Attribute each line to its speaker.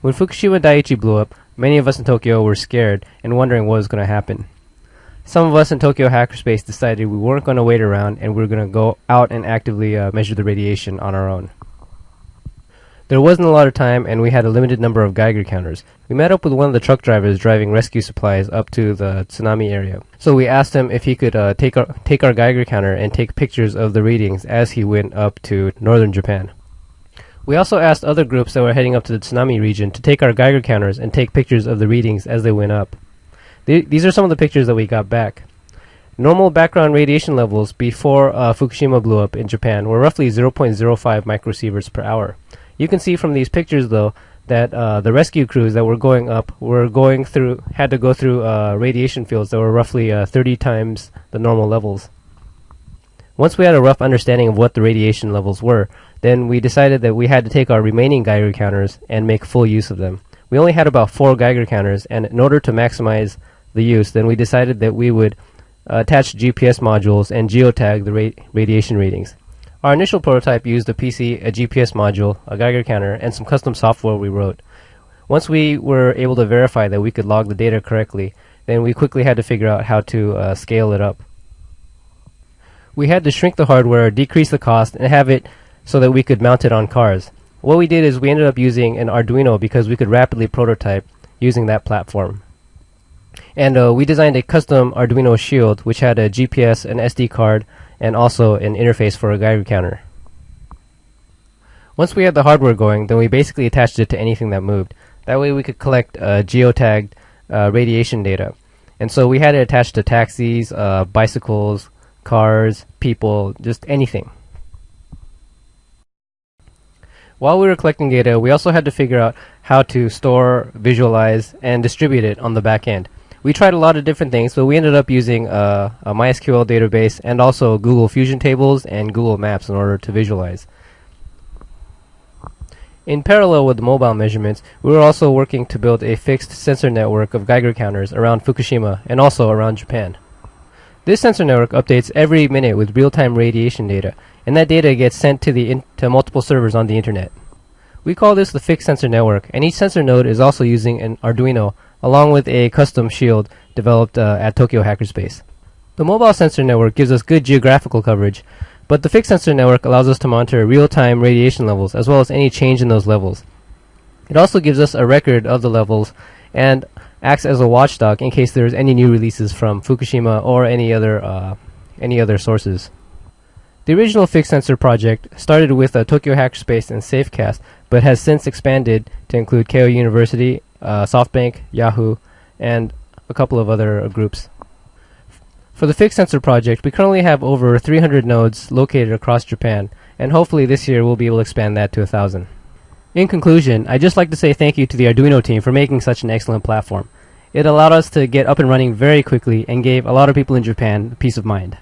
Speaker 1: When Fukushima Daiichi blew up, many of us in Tokyo were scared and wondering what was going to happen. Some of us in Tokyo Hackerspace decided we weren't going to wait around and we were going to go out and actively uh, measure the radiation on our own. There wasn't a lot of time and we had a limited number of Geiger counters. We met up with one of the truck drivers driving rescue supplies up to the tsunami area. So we asked him if he could uh, take our take our Geiger counter and take pictures of the readings as he went up to northern Japan. We also asked other groups that were heading up to the tsunami region to take our Geiger counters and take pictures of the readings as they went up. Th- these are some of the pictures that we got back. Normal background radiation levels before uh, Fukushima blew up in Japan were roughly 0.05 microsieverts per hour. You can see from these pictures, though, that uh, the rescue crews that were going up were going through had to go through uh, radiation fields that were roughly uh, 30 times the normal levels. Once we had a rough understanding of what the radiation levels were, then we decided that we had to take our remaining Geiger counters and make full use of them. We only had about four Geiger counters, and in order to maximize the use, then we decided that we would uh, attach GPS modules and geotag the ra- radiation readings. Our initial prototype used a PC, a GPS module, a Geiger counter, and some custom software we wrote. Once we were able to verify that we could log the data correctly, then we quickly had to figure out how to uh, scale it up. We had to shrink the hardware, decrease the cost, and have it so that we could mount it on cars. What we did is we ended up using an Arduino because we could rapidly prototype using that platform. And uh, we designed a custom Arduino shield which had a GPS, an SD card, and also an interface for a Geiger counter. Once we had the hardware going, then we basically attached it to anything that moved. That way we could collect uh, geotagged uh, radiation data. And so we had it attached to taxis, uh, bicycles, cars, people, just anything. While we were collecting data, we also had to figure out how to store, visualize, and distribute it on the back end. We tried a lot of different things, but we ended up using uh, a MySQL database and also Google Fusion tables and Google Maps in order to visualize. In parallel with the mobile measurements, we were also working to build a fixed sensor network of Geiger counters around Fukushima and also around Japan. This sensor network updates every minute with real-time radiation data, and that data gets sent to the to multiple servers on the internet. We call this the fixed sensor network, and each sensor node is also using an Arduino along with a custom shield developed uh, at Tokyo Hackerspace. The mobile sensor network gives us good geographical coverage, but the fixed sensor network allows us to monitor real-time radiation levels as well as any change in those levels. It also gives us a record of the levels and acts as a watchdog in case there's any new releases from Fukushima or any other uh, any other sources. The original fixed sensor project started with uh, Tokyo Hackerspace and Safecast, but has since expanded to include Keio University, uh, SoftBank, Yahoo, and a couple of other uh, groups. For the fixed sensor project, we currently have over 300 nodes located across Japan, and hopefully this year we'll be able to expand that to 1,000. In conclusion, I'd just like to say thank you to the Arduino team for making such an excellent platform. It allowed us to get up and running very quickly and gave a lot of people in Japan peace of mind.